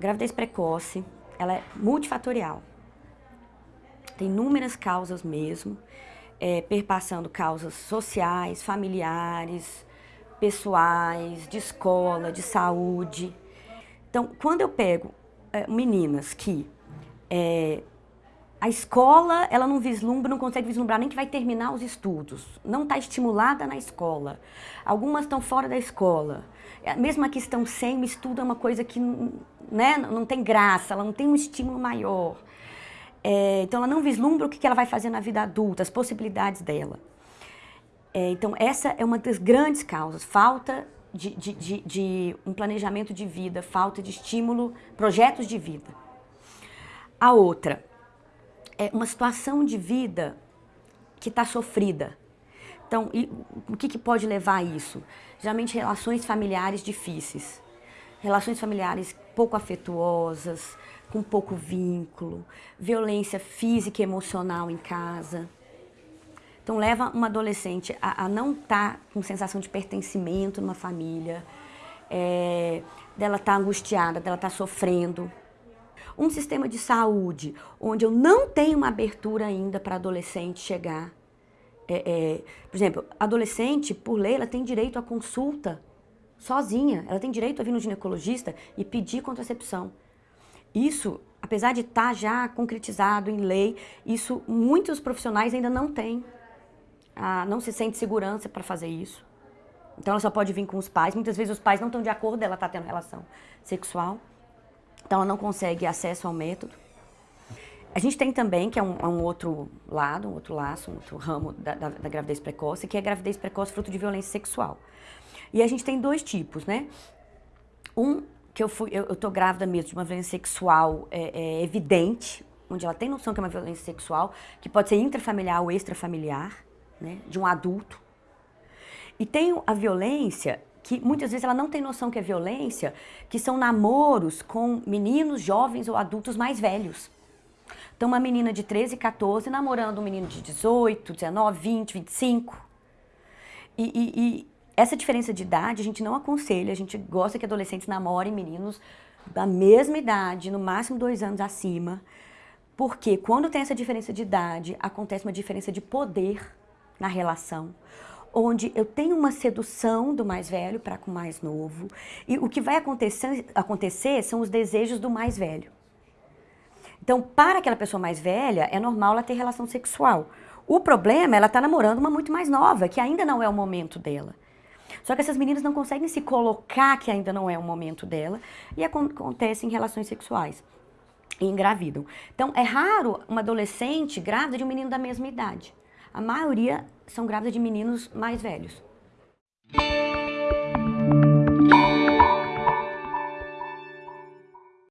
gravidez precoce, ela é multifatorial. Tem inúmeras causas mesmo, é, perpassando causas sociais, familiares, pessoais, de escola, de saúde. Então, quando eu pego é, meninas que é, a escola, ela não vislumbra, não consegue vislumbrar nem que vai terminar os estudos, não está estimulada na escola. Algumas estão fora da escola. É, mesmo a que estão sem, o estudo é uma coisa que né, não tem graça, ela não tem um estímulo maior. É, então ela não vislumbra o que ela vai fazer na vida adulta, as possibilidades dela. É, então essa é uma das grandes causas, falta de, de, de, de um planejamento de vida, falta de estímulo, projetos de vida. A outra, é uma situação de vida que está sofrida. Então, e, o que, que pode levar a isso? Geralmente relações familiares difíceis, relações familiares pouco afetuosas, com pouco vínculo, violência física e emocional em casa. Então leva uma adolescente a, a não estar tá com sensação de pertencimento numa família, é, dela estar tá angustiada, dela estar tá sofrendo, um sistema de saúde onde eu não tenho uma abertura ainda para adolescente chegar. É, é, por exemplo, adolescente, por lei, ela tem direito à consulta sozinha. Ela tem direito a vir no ginecologista e pedir contracepção. Isso, apesar de estar tá já concretizado em lei, isso muitos profissionais ainda não têm. Ah, não se sente segurança para fazer isso. Então ela só pode vir com os pais. Muitas vezes os pais não estão de acordo, ela está tendo relação sexual. Então ela não consegue acesso ao método. A gente tem também, que é um, é um outro lado, um outro laço, um outro ramo da, da, da, gravidez precoce, que é a gravidez precoce fruto de violência sexual. E a gente tem dois tipos, né? Um, que eu, fui, eu, eu tô grávida mesmo de uma violência sexual é, é evidente, onde ela tem noção que é uma violência sexual, que pode ser intrafamiliar ou extrafamiliar, né? De um adulto. E tem a violência que muitas vezes ela não tem noção que é violência, que são namoros com meninos, jovens ou adultos mais velhos. Então uma menina de 13, 14 namorando um menino de 18, 19, 20, 25. E, e, e essa diferença de idade a gente não aconselha, a gente gosta que adolescentes namorem meninos da mesma idade, no máximo dois anos acima, porque quando tem essa diferença de idade, acontece uma diferença de poder na relação onde eu tenho uma sedução do mais velho para com o mais novo, e o que vai acontecer, acontecer são os desejos do mais velho. Então, para aquela pessoa mais velha, é normal ela ter relação sexual. O problema é ela estar tá namorando uma muito mais nova, que ainda não é o momento dela. Só que essas meninas não conseguem se colocar que ainda não é o momento dela, e acontecem relações sexuais e engravidam. Então, é raro uma adolescente grávida de um menino da mesma idade a maioria são grávidas de meninos mais velhos.